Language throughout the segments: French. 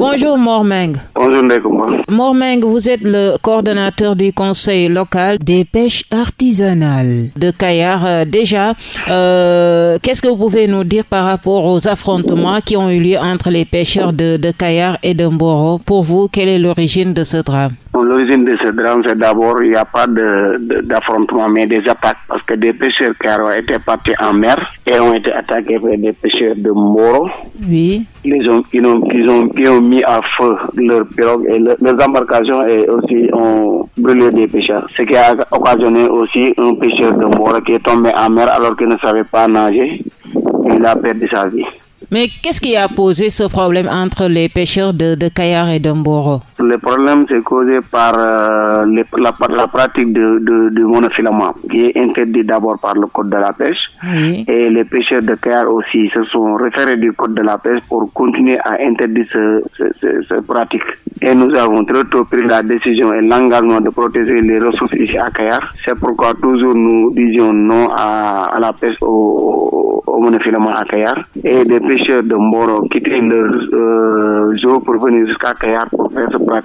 Bonjour Mormeng. Bonjour Ndekuma. Mormeng, vous êtes le coordonnateur du conseil local des pêches artisanales de Kayar. Euh, déjà, euh, qu'est-ce que vous pouvez nous dire par rapport aux affrontements qui ont eu lieu entre les pêcheurs de, de Kayar et de Mboro? Pour vous, quelle est l'origine de ce drame? L'origine de ce drame, c'est d'abord, il n'y a pas d'affrontement, mais des attaques, que des pêcheurs ont été partis en mer et ont été attaqués par des pêcheurs de Mboro. Oui. Ils ont, ils ont, ils ont, ils ont mis à feu leurs pirogues et leurs embarcations et aussi ont brûlé des pêcheurs. Ce qui a occasionné aussi un pêcheur de Mboro qui est tombé en mer alors qu'il ne savait pas nager. Il a perdu sa vie. Mais qu'est-ce qui a posé ce problème entre les pêcheurs de, de Kayar et de Mboro Le problème, c'est causé par euh, les, la, la, pratique de, de, de, monofilament, qui est interdit d'abord par le code de la pêche. Oui. Et les pêcheurs de Kayar aussi se sont référés du code de la pêche pour continuer à interdire ce, ce, ce, ce pratique. Et nous avons très tôt pris la décision et l'engagement de protéger les ressources ici à Kayar. C'est pourquoi toujours nous disions non à, à la pêche au, au monofilament à Kayar. Et des pêcheurs de Mboro quitter leur euh, zoo pour venir jusqu'à Kayar pour faire ce pratique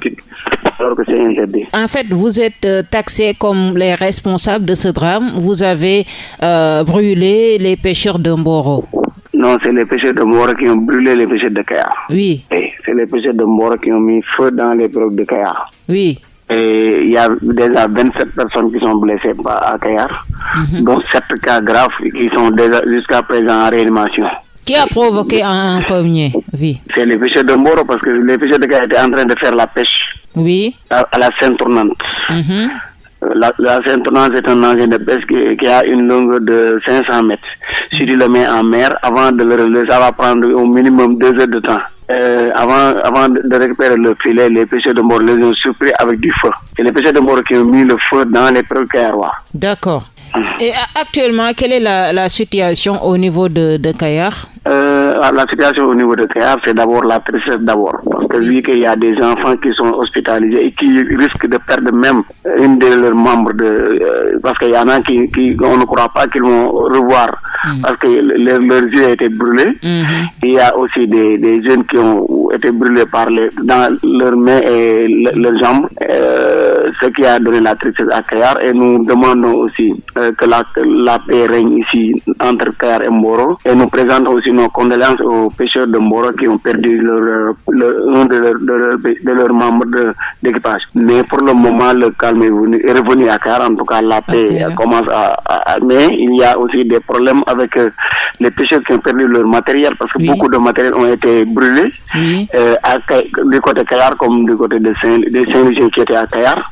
alors que c'est interdit. En fait, vous êtes euh, taxés comme les responsables de ce drame. Vous avez euh, brûlé les pêcheurs de Mboro. Non, c'est les pêcheurs de Mboro qui ont brûlé les pêcheurs de Kayar. Oui. C'est les pêcheurs de Mboro qui ont mis feu dans les pirogues de Kayar. Oui. Et il y a déjà 27 personnes qui sont blessées à Kayar, mm -hmm. dont 7 cas graves qui sont déjà jusqu'à présent en réanimation. Qui a provoqué en premier? Oui. C'est les pêcheurs de Mboro parce que les pêcheurs de Kayar étaient en train de faire la pêche. Oui. À, à la Sainte Tournante. Mm -hmm. La, la Sainte Tournante est un engin de pêche qui, qui, a une longueur de 500 mètres. Si tu le mets en mer, avant de le relever, ça va prendre au minimum deux heures de temps. Euh, avant, avant de récupérer le filet, les pêcheurs de Mboro les ont surpris avec du feu. C'est les pêcheurs de Mboro qui ont mis le feu dans les pirogues D'accord. Et actuellement, quelle est la, la situation au niveau de, de Kayar? Euh, La situation au niveau de Kayar, c'est d'abord la tristesse d'abord. Parce que vu qu'il y a des enfants qui sont hospitalisés et qui risquent de perdre même une de leurs membres, de, euh, parce qu'il y en a qui, qui, on ne croit pas qu'ils vont revoir, mm. parce que leur, leurs yeux ont été brûlés. Mm -hmm. Il y a aussi des, des jeunes qui ont été brûlés par les, dans leurs mains et le, leurs jambes, euh, ce qui a donné la tristesse à Kayar. Et nous demandons aussi que la, que la paix règne ici entre Kayar et Mboro. Et nous présentons aussi nos condoléances aux pêcheurs de Mboro qui ont perdu leur, leur, un de leurs de leur, de leur membres d'équipage. Mais pour le moment, le calme est, venu, est revenu à Kayar. En tout cas, la paix Okay. commence à, à- Mais il y a aussi des problèmes avec euh, les pêcheurs qui ont perdu leur matériel parce que Oui. beaucoup de matériel ont été brûlés. Oui. Euh, à du côté Kayar comme du côté de Saint, des qui étaient à Kayar,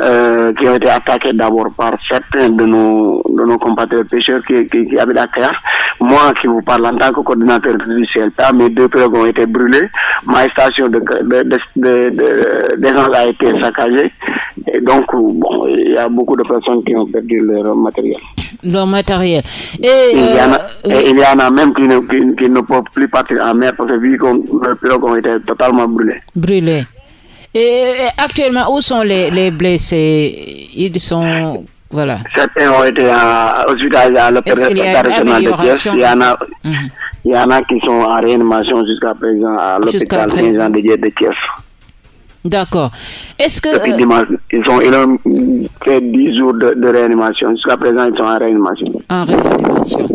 euh, qui ont été attaqués d'abord par certains de nos, de nos compatriotes pêcheurs qui, qui, qui habitent à Kayar. Moi qui vous parle en tant que coordinateur du CLPA, mes deux pirogues ont été brûlées, ma station de, de, de, de, de- d'essence a été saccagée. Et donc, bon, il y a beaucoup de personnes qui ont perdu leur matériel. Leur matériel. Et, Il y, en a, euh, et il y en a même qui ne, qui, qui ne peuvent plus partir en mer parce que vu que leurs pirogues ont été totalement brûlées. brûlés. Et, et actuellement, où sont les, les blessés? Ils sont. Voilà. Certains ont été en- hospitalisés à l'hôpital régional de Thiès. Il y en a, Mhm. il y en a qui sont en réanimation jusqu'à présent à l'hôpital Dieu de Thiès. D'accord. Est-ce que. Depuis euh, dimanche, ils, ont, ils ont fait 10 jours de, de réanimation. Jusqu'à présent, ils sont en réanimation. en réanimation.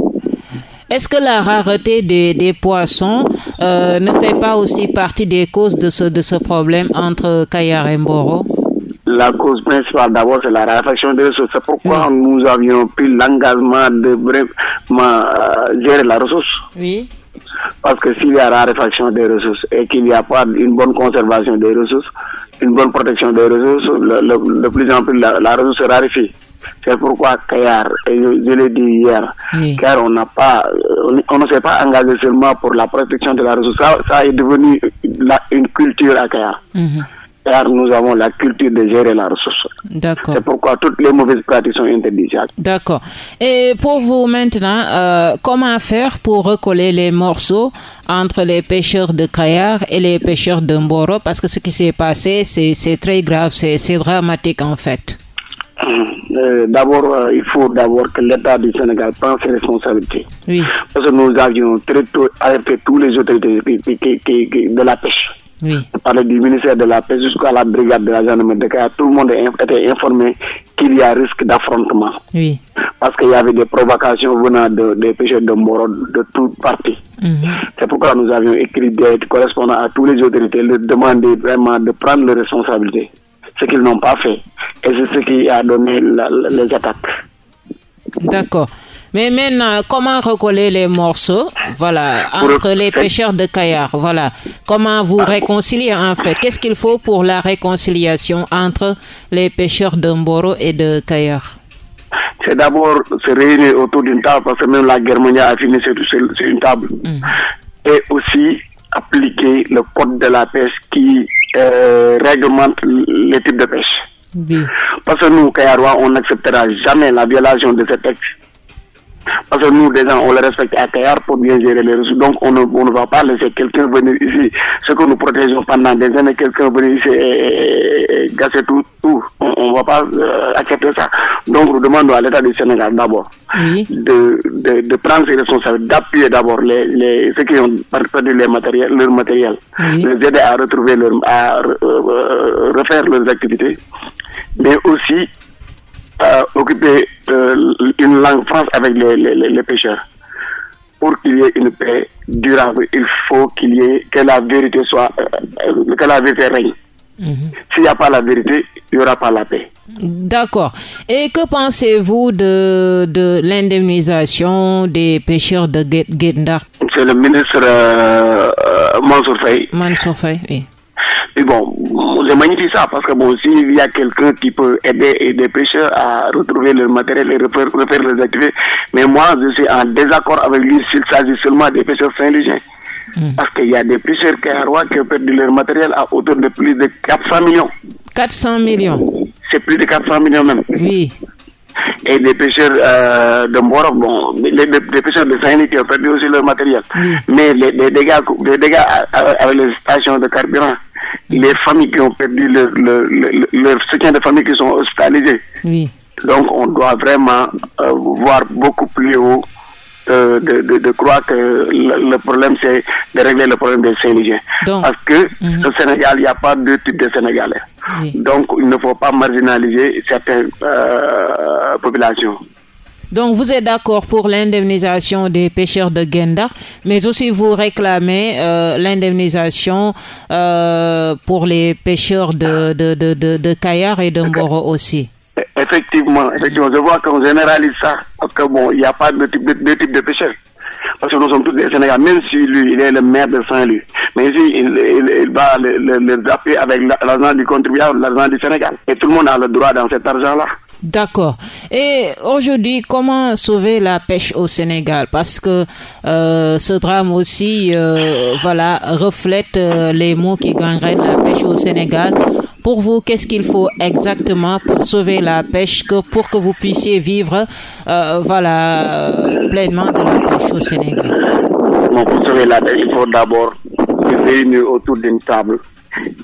Est-ce que la rareté des, des poissons euh, ne fait pas aussi partie des causes de ce, de ce problème entre Kayar et Mboro La cause principale, d'abord, c'est la raréfaction des ressources. C'est pourquoi nous avions pris l'engagement de vraiment euh, gérer la ressource. Oui. Parce que s'il y a raréfaction des ressources et qu'il n'y a pas une bonne conservation des ressources, une bonne protection des ressources, le- le- de plus en plus la, la ressource se raréfie. C'est pourquoi Kayar, et je, je l'ai dit hier, Oui. car on n'a pas, on, on ne s'est pas engagé seulement pour la protection de la ressource. Ça, ça est devenu la- une culture à Kayar. Mhm. Car nous avons la culture de gérer la ressource. D'accord. C'est pourquoi toutes les mauvaises pratiques sont interdites. D'accord. Et pour vous maintenant, euh, comment faire pour recoller les morceaux entre les pêcheurs de Kayar et les pêcheurs de Mboro? Parce que ce qui s'est passé, c'est très grave, c'est dramatique en fait. Euh, d'abord, euh, il faut d'abord que l'État du Sénégal prenne ses responsabilités. Oui. Parce que nous avions très tôt alerté tous les autorités de la pêche. Oui. parler du ministère de la paix jusqu'à la brigade de la gendarmerie de Kayar, tout le monde était informé qu'il y a risque d'affrontement. Oui. Parce qu'il y avait des provocations venant de, des pêcheurs de Moro de toutes parties. Mhm. C'est pourquoi nous avions écrit des correspondants à tous les autorités, leur demander vraiment de prendre les responsabilités. Ce qu'ils n'ont pas fait. Et c'est ce qui a donné les attaques. D'accord. Mais maintenant, comment recoller les morceaux, voilà, entre les pêcheurs de Kayar, voilà. Comment vous réconcilier en fait? Qu'est-ce qu'il faut pour la réconciliation entre les pêcheurs de Mboro et de Kayar C'est d'abord se réunir autour d'une table, parce que même la guerre mondiale a fini sur, une table. Mm. Et aussi appliquer le code de la pêche qui euh, réglemente les types de pêche. Parce que nous, Kayarois, on n'acceptera jamais la violation de ces textes. Parce que nous, déjà, on le respecte à Kayar pour bien gérer les ressources. Donc, on ne, on ne va pas laisser quelqu'un venir ici. Ce que nous protégeons pendant des années, quelqu'un venir ici et, gasser tout. tout. On ne va pas euh, accepter ça. Donc, nous demandons à l'État du Sénégal d'abord de, de, de, prendre ses responsabilités, d'appuyer d'abord les, les, ceux qui ont perdu les matériels, leur matériel, les aider à retrouver leur, à euh, refaire leurs activités, mais aussi euh, occuper euh, une langue France avec les, les, les pêcheurs. Pour qu'il y ait une paix durable, il faut qu'il y ait que la vérité soit, euh, que la vérité règne. Mhm. S'il n'y a pas la vérité, il n'y aura pas la paix. D'accord. Et que pensez-vous de, de l'indemnisation des pêcheurs de Gendar C'est le ministre euh, Mansour Faye. Mansour Faye, oui. Et bon, je magnifie ça parce que bon, s'il y a quelqu'un qui peut aider des pêcheurs à retrouver leur matériel et refaire, refaire les activités, mais moi, je suis en désaccord avec lui s'il s'agit seulement des pêcheurs saint-légiens. Hmm. Parce qu'il y a des pêcheurs qui ont perdu leur matériel à hauteur de plus de 400 millions. 400 millions C'est plus de 400 millions même. Oui et des pêcheurs euh, de Mboro, bon, les, pêcheurs de saint qui ont perdu aussi leur matériel. Mais les, dégâts, les dégâts avec les stations de carburant, les familles qui ont perdu leur, leur, soutien de famille qui sont hospitalisées. Donc on doit vraiment euh, voir beaucoup plus haut de, de, de, croire que le, problème, c'est de régler le problème des Sénégalais. Parce que mhm. au Sénégal, il n'y a pas deux types de Sénégalais. Donc, il ne faut pas marginaliser certaines euh, populations. Donc, vous êtes d'accord pour l'indemnisation des pêcheurs de Gendar, mais aussi vous réclamez euh, l'indemnisation euh, pour les pêcheurs de, de, de, de, Kayar et de Mboro aussi. Effectivement, effectivement, je vois qu'on généralise ça, parce que bon, il n'y a pas de type de, type de pêcheurs. Parce que nous sommes tous des Sénégalais, même si lui, il est le maire de Saint-Louis. Mais ici, il, il, va les le, le avec l'argent du contribuable, l'argent du Sénégal. Et tout le monde a le droit dans cet argent-là. D'accord. Et aujourd'hui, comment sauver la pêche au Sénégal? Parce que euh, ce drame aussi, euh, voilà, reflète euh, les mots qui gangrènent la pêche au Sénégal. Pour vous, qu'est-ce qu'il faut exactement pour sauver la pêche, pour que vous puissiez vivre, voilà, pleinement de la pêche au Sénégal? Pour sauver la pêche, il faut d'abord se réunir autour d'une table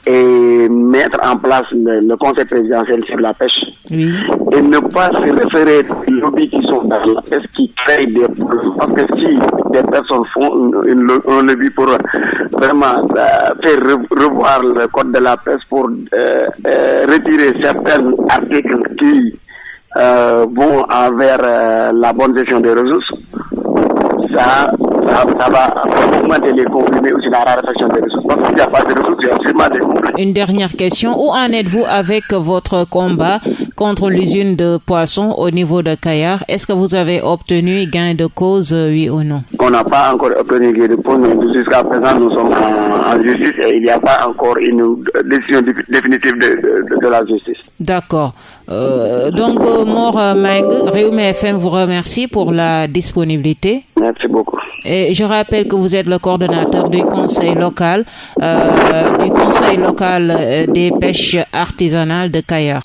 et mettre en place le, conseil présidentiel sur la pêche et ne pas se référer aux lobbies qui sont dans la pêche qui créent des problèmes. Parce que si des personnes font un lobby pour vraiment euh, faire revoir le code de la pêche pour euh, euh, retirer certains articles qui vont envers la bonne gestion des ressources, ça, ça, va augmenter les conflits, mais aussi la raréfaction des ressources. Parce qu'il n'y a pas de Une dernière question. Où en êtes-vous avec votre combat contre l'usine de poissons au niveau de Kayar? Est-ce que vous avez obtenu gain de cause, oui ou non? On n'a pas encore obtenu gain de cause, mais jusqu'à présent, nous sommes en, justice et il n'y a pas encore une décision définitive de, de, la justice. D'accord. Euh, donc, Mort Meg, Réume FM vous remercie pour la disponibilité. Merci beaucoup. Et je rappelle que vous êtes le coordonnateur du conseil local, euh, du conseil local euh, des pêches artisanales de Kaya.